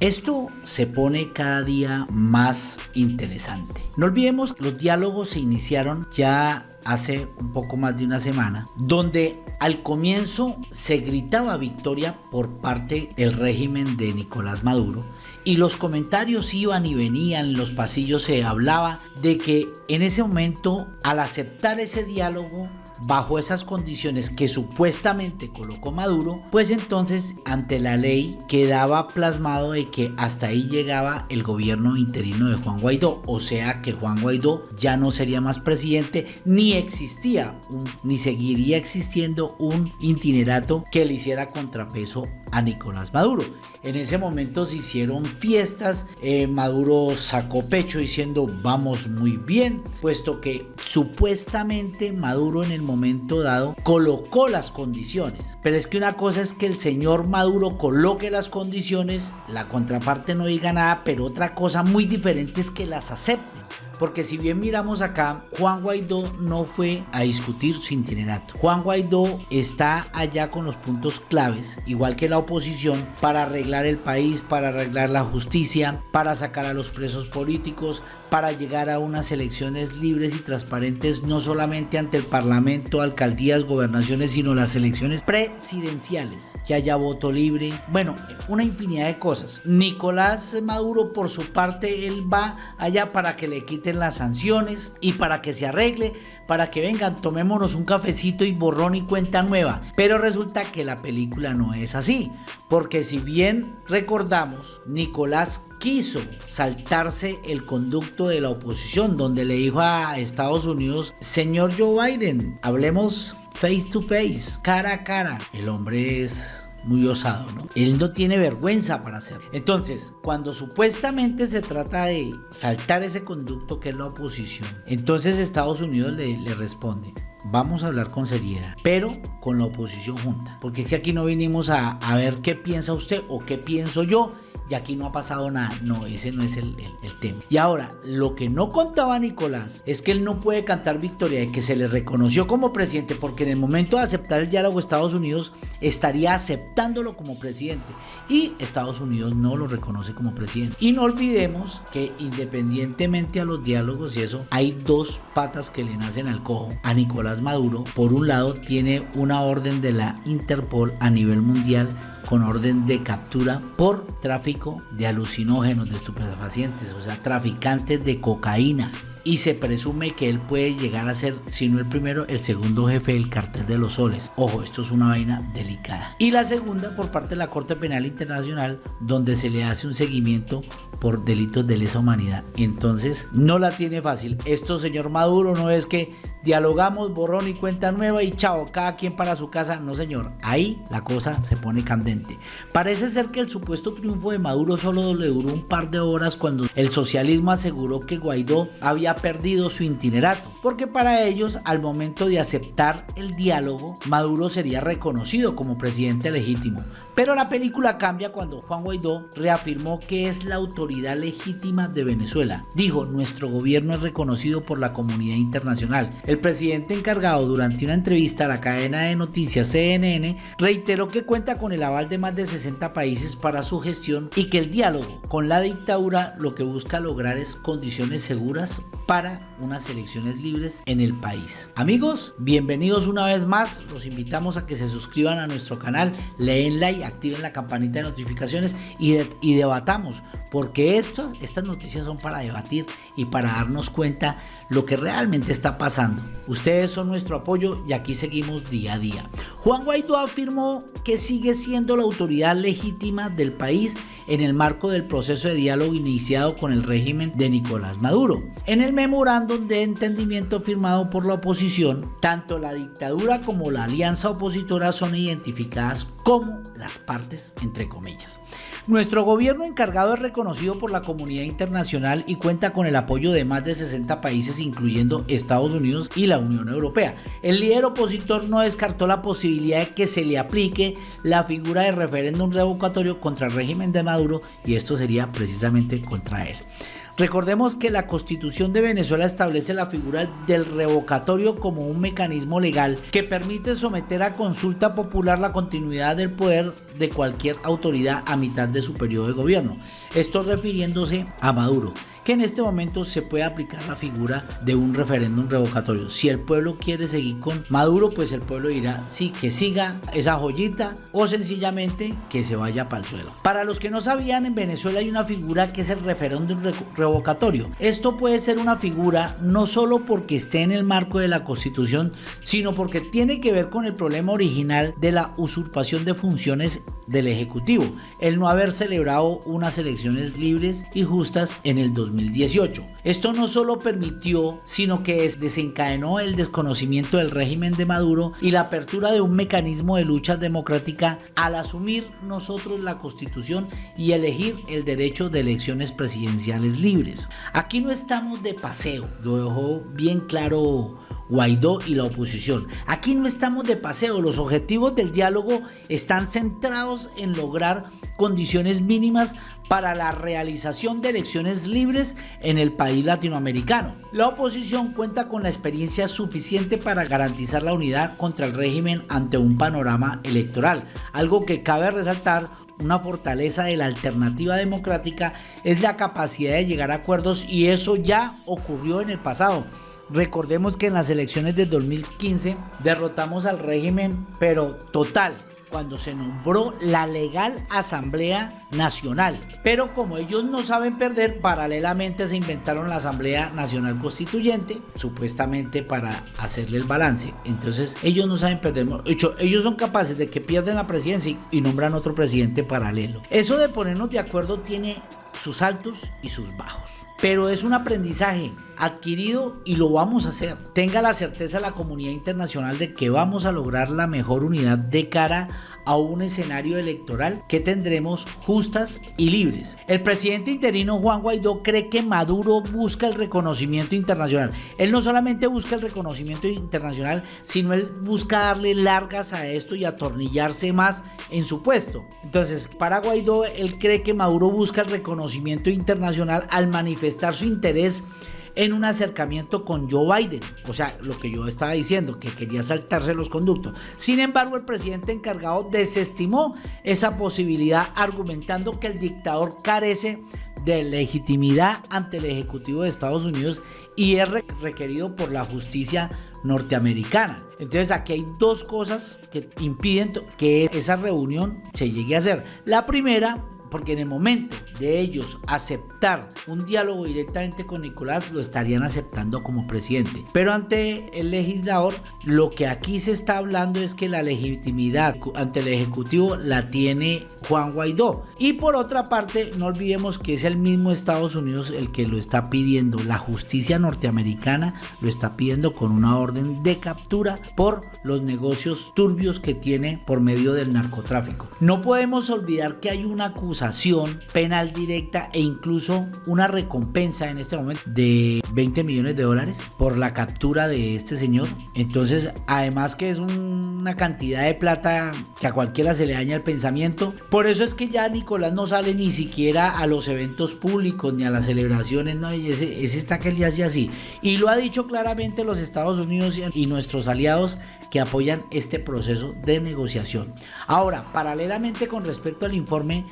Esto se pone cada día más interesante. No olvidemos que los diálogos se iniciaron ya hace un poco más de una semana, donde al comienzo se gritaba victoria por parte del régimen de Nicolás Maduro y los comentarios iban y venían, en los pasillos se hablaba de que en ese momento al aceptar ese diálogo bajo esas condiciones que supuestamente colocó Maduro, pues entonces ante la ley quedaba plasmado de que hasta ahí llegaba el gobierno interino de Juan Guaidó, o sea que Juan Guaidó ya no sería más presidente, ni existía, ni seguiría existiendo un itinerato que le hiciera contrapeso a Nicolás Maduro. En ese momento se hicieron fiestas, eh, Maduro sacó pecho diciendo vamos muy bien, puesto que supuestamente Maduro en el momento dado colocó las condiciones. Pero es que una cosa es que el señor Maduro coloque las condiciones, la contraparte no diga nada, pero otra cosa muy diferente es que las acepten. Porque si bien miramos acá, Juan Guaidó no fue a discutir su itinerato. Juan Guaidó está allá con los puntos claves, igual que la oposición, para arreglar el país, para arreglar la justicia, para sacar a los presos políticos, para llegar a unas elecciones libres y transparentes no solamente ante el Parlamento, alcaldías, gobernaciones, sino las elecciones presidenciales, que haya voto libre, bueno, una infinidad de cosas. Nicolás Maduro por su parte, él va allá para que le quiten las sanciones y para que se arregle para que vengan, tomémonos un cafecito y borrón y cuenta nueva. Pero resulta que la película no es así, porque si bien recordamos, Nicolás quiso saltarse el conducto de la oposición, donde le dijo a Estados Unidos, señor Joe Biden, hablemos face to face, cara a cara. El hombre es muy osado, ¿no? Él no tiene vergüenza para hacerlo. Entonces, cuando supuestamente se trata de saltar ese conducto que es la oposición, entonces Estados Unidos le, responde, vamos a hablar con seriedad, pero con la oposición junta. Porque es que aquí no vinimos a, ver qué piensa usted o qué pienso yo, y aquí no ha pasado nada. No, ese no es el, tema. Y ahora, lo que no contaba Nicolás es que él no puede cantar victoria de que se le reconoció como presidente porque en el momento de aceptar el diálogo Estados Unidos estaría aceptándolo como presidente y Estados Unidos no lo reconoce como presidente. Y no olvidemos que independientemente a los diálogos y eso, hay dos patas que le nacen al cojo. A Nicolás Maduro, por un lado, tiene una orden de la Interpol a nivel mundial con orden de captura por tráfico de alucinógenos, de estupefacientes, o sea, traficantes de cocaína. Y se presume que él puede llegar a ser, si no el primero, el segundo jefe del cartel de los soles. Ojo, esto es una vaina delicada. Y la segunda por parte de la Corte Penal Internacional, donde se le hace un seguimiento por delitos de lesa humanidad. Entonces, no la tiene fácil. Esto, señor Maduro, no es que dialogamos, borrón y cuenta nueva y chao, cada quien para su casa. No, señor, ahí la cosa se pone candente. Parece ser que el supuesto triunfo de Maduro solo le duró un par de horas cuando el socialismo aseguró que Guaidó había perdido su itinerato, porque para ellos, al momento de aceptar el diálogo, Maduro sería reconocido como presidente legítimo. Pero la película cambia cuando Juan Guaidó reafirmó que es la autoridad legítima de Venezuela. Dijo, nuestro gobierno es reconocido por la comunidad internacional. El presidente encargado durante una entrevista a la cadena de noticias CNN reiteró que cuenta con el aval de más de 60 países para su gestión y que el diálogo con la dictadura lo que busca lograr es condiciones seguras para unas elecciones libres en el país. Amigos, bienvenidos una vez más. Los invitamos a que se suscriban a nuestro canal, leen like, activen la campanita de notificaciones y, debatamos, porque estas noticias son para debatir y para darnos cuenta lo que realmente está pasando. Ustedes son nuestro apoyo y aquí seguimos día a día. Juan Guaidó afirmó que sigue siendo la autoridad legítima del país en el marco del proceso de diálogo iniciado con el régimen de Nicolás Maduro. En el memorándum de entendimiento firmado por la oposición, tanto la dictadura como la alianza opositora son identificadas como las partes entre comillas. Nuestro gobierno encargado es reconocido por la comunidad internacional y cuenta con el apoyo de más de 60 países incluyendo Estados Unidos y la Unión Europea. El líder opositor no descartó la posibilidad de que se le aplique la figura de referéndum revocatorio contra el régimen de Maduro y esto sería precisamente contra él. Recordemos que la constitución de Venezuela establece la figura del revocatorio como un mecanismo legal que permite someter a consulta popular la continuidad del poder de cualquier autoridad a mitad de su periodo de gobierno. Esto refiriéndose a Maduro que en este momento se puede aplicar la figura de un referéndum revocatorio. Si el pueblo quiere seguir con Maduro, pues el pueblo dirá sí, que siga esa joyita o sencillamente que se vaya para el suelo. Para los que no sabían, en Venezuela hay una figura que es el referéndum revocatorio. Esto puede ser una figura no solo porque esté en el marco de la constitución, sino porque tiene que ver con el problema original de la usurpación de funciones del Ejecutivo, el no haber celebrado unas elecciones libres y justas en el 2018. Esto no solo permitió, sino que desencadenó el desconocimiento del régimen de Maduro y la apertura de un mecanismo de lucha democrática al asumir nosotros la constitución y elegir el derecho de elecciones presidenciales libres. Aquí no estamos de paseo, lo dejó bien claro Guaidó y la oposición. Aquí no estamos de paseo, los objetivos del diálogo están centrados en lograr condiciones mínimas para la realización de elecciones libres en el país latinoamericano. La oposición cuenta con la experiencia suficiente para garantizar la unidad contra el régimen ante un panorama electoral, algo que cabe resaltar una fortaleza de la alternativa democrática es la capacidad de llegar a acuerdos y eso ya ocurrió en el pasado. Recordemos que en las elecciones de 2015 derrotamos al régimen, pero total, cuando se nombró la legal Asamblea Nacional. Pero como ellos no saben perder, paralelamente se inventaron la Asamblea Nacional Constituyente, supuestamente para hacerle el balance. Entonces ellos no saben perder. Ellos son capaces de que pierden la presidencia y nombran otro presidente paralelo. Eso de ponernos de acuerdo tiene sus altos y sus bajos. Pero es un aprendizaje adquirido y lo vamos a hacer. Tenga la certeza la comunidad internacional de que vamos a lograr la mejor unidad de cara a un escenario electoral que tendremos justas y libres. El presidente interino Juan Guaidó cree que Maduro busca el reconocimiento internacional. Él no solamente busca el reconocimiento internacional, sino él busca darle largas a esto y atornillarse más en su puesto. Entonces, para Guaidó, él cree que Maduro busca el reconocimiento internacional al manifestar su interés en un acercamiento con Joe Biden. O sea, lo que yo estaba diciendo, que quería saltarse los conductos. Sin embargo, el presidente encargado desestimó esa posibilidad argumentando que el dictador carece de legitimidad ante el Ejecutivo de Estados Unidos y es requerido por la justicia norteamericana. Entonces aquí hay dos cosas que impiden que esa reunión se llegue a hacer. La primera porque en el momento de ellos aceptar un diálogo directamente con Nicolás, lo estarían aceptando como presidente. Pero ante el legislador, lo que aquí se está hablando es que la legitimidad ante el Ejecutivo la tiene Juan Guaidó. Y por otra parte, no olvidemos que es el mismo Estados Unidos el que lo está pidiendo. La justicia norteamericana lo está pidiendo con una orden de captura por los negocios turbios que tiene por medio del narcotráfico. No podemos olvidar que hay una acusación penal directa e incluso una recompensa en este momento de 20 millones de dólares por la captura de este señor. Entonces, además que es una cantidad de plata que a cualquiera se le daña el pensamiento. Por eso es que ya Nicolás no sale ni siquiera a los eventos públicos ni a las celebraciones, no, ese, ese está que él ya hace así. Y lo ha dicho claramente los Estados Unidos y nuestros aliados que apoyan este proceso de negociación. Ahora, paralelamente con respecto al informe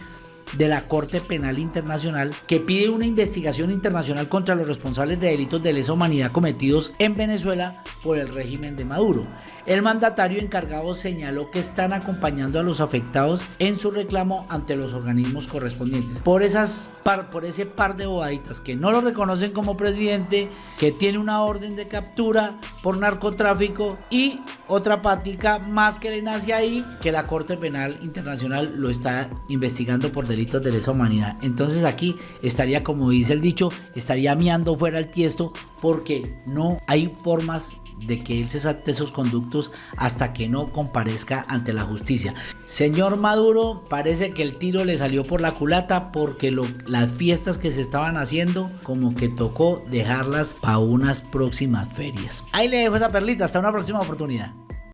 de la Corte Penal Internacional que pide una investigación internacional contra los responsables de delitos de lesa humanidad cometidos en Venezuela por el régimen de Maduro. El mandatario encargado señaló que están acompañando a los afectados en su reclamo ante los organismos correspondientes. Por, esas por ese par de bobaditas que no lo reconocen como presidente, que tiene una orden de captura por narcotráfico y otra pática más que le nace ahí que la Corte Penal Internacional lo está investigando por delitos de lesa humanidad. Entonces aquí estaría, como dice el dicho, estaría miando fuera el tiesto porque no hay formas de que él se salte esos conductos hasta que no comparezca ante la justicia. Señor Maduro, parece que el tiro le salió por la culata porque las fiestas que se estaban haciendo como que tocó dejarlas para unas próximas ferias. Ahí le dejo esa perlita, hasta una próxima oportunidad.